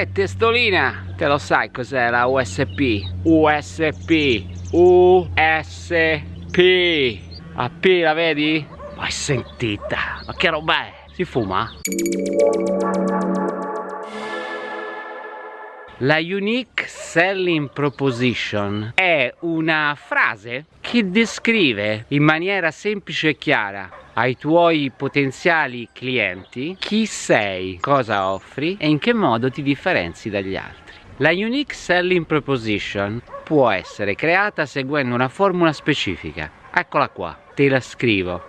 Uè testolina, te lo sai cos'è la USP? USP, USP. A P la vedi? Mai sentita, ma che roba è? Si fuma? La Unique Selling Proposition è una frase che descrive in maniera semplice e chiara ai tuoi potenziali clienti chi sei, cosa offri e in che modo ti differenzi dagli altri. La Unique Selling Proposition può essere creata seguendo una formula specifica. Eccola qua, te la scrivo.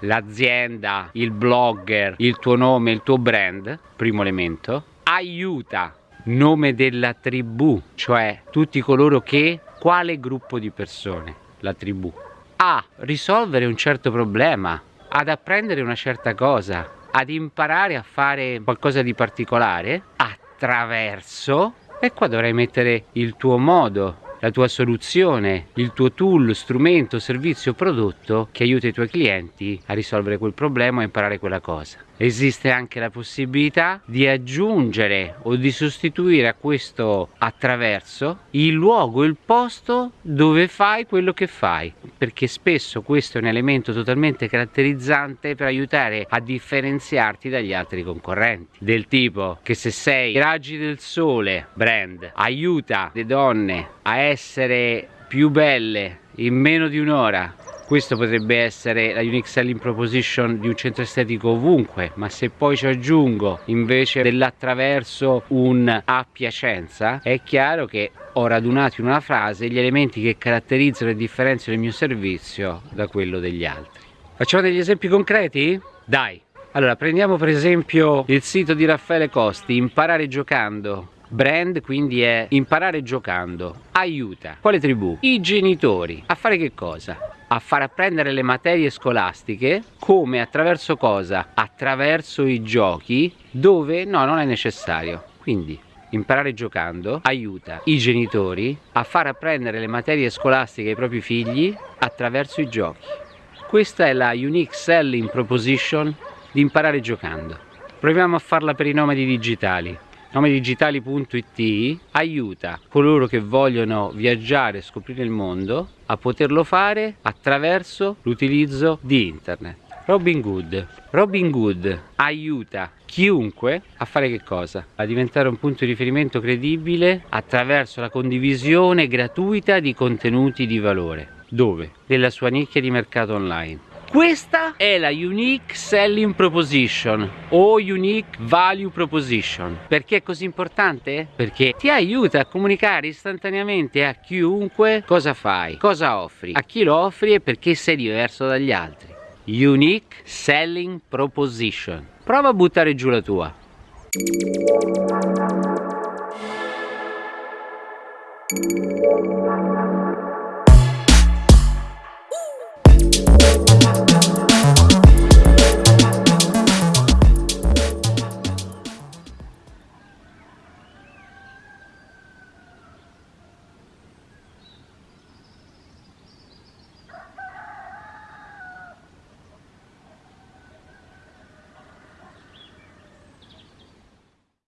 L'azienda, il blogger, il tuo nome, il tuo brand, primo elemento, aiuta nome della tribù, cioè tutti coloro che, quale gruppo di persone, la tribù, a risolvere un certo problema, ad apprendere una certa cosa, ad imparare a fare qualcosa di particolare. Attraverso, e qua dovrai mettere il tuo modo, la tua soluzione, il tuo tool, strumento, servizio, prodotto che aiuta i tuoi clienti a risolvere quel problema e imparare quella cosa. Esiste anche la possibilità di aggiungere o di sostituire a questo attraverso il luogo, il posto dove fai quello che fai, perché spesso questo è un elemento totalmente caratterizzante per aiutare a differenziarti dagli altri concorrenti. Del tipo che se sei raggi del sole brand aiuta le donne a essere più belle in meno di un'ora questo potrebbe essere la unique selling proposition di un centro estetico ovunque ma se poi ci aggiungo invece dell'attraverso un a Piacenza è chiaro che ho radunato in una frase gli elementi che caratterizzano e differenziano il mio servizio da quello degli altri. Facciamo degli esempi concreti? dai. Allora prendiamo per esempio il sito di Raffaele Costi imparare giocando Brand quindi è imparare giocando. Aiuta. Quale tribù? I genitori. A fare che cosa? A far apprendere le materie scolastiche come attraverso cosa? Attraverso i giochi dove no, non è necessario. Quindi imparare giocando aiuta i genitori a far apprendere le materie scolastiche ai propri figli attraverso i giochi. Questa è la unique selling proposition di imparare giocando. Proviamo a farla per i nomadi digitali nomedigitali.it aiuta coloro che vogliono viaggiare e scoprire il mondo a poterlo fare attraverso l'utilizzo di internet. Robin Good. Robin Good aiuta chiunque a fare che cosa? A diventare un punto di riferimento credibile attraverso la condivisione gratuita di contenuti di valore. Dove? Nella sua nicchia di mercato online. Questa è la Unique Selling Proposition o Unique Value Proposition. Perché è così importante? Perché ti aiuta a comunicare istantaneamente a chiunque cosa fai, cosa offri, a chi lo offri e perché sei diverso dagli altri. Unique Selling Proposition. Prova a buttare giù la tua. Thank you.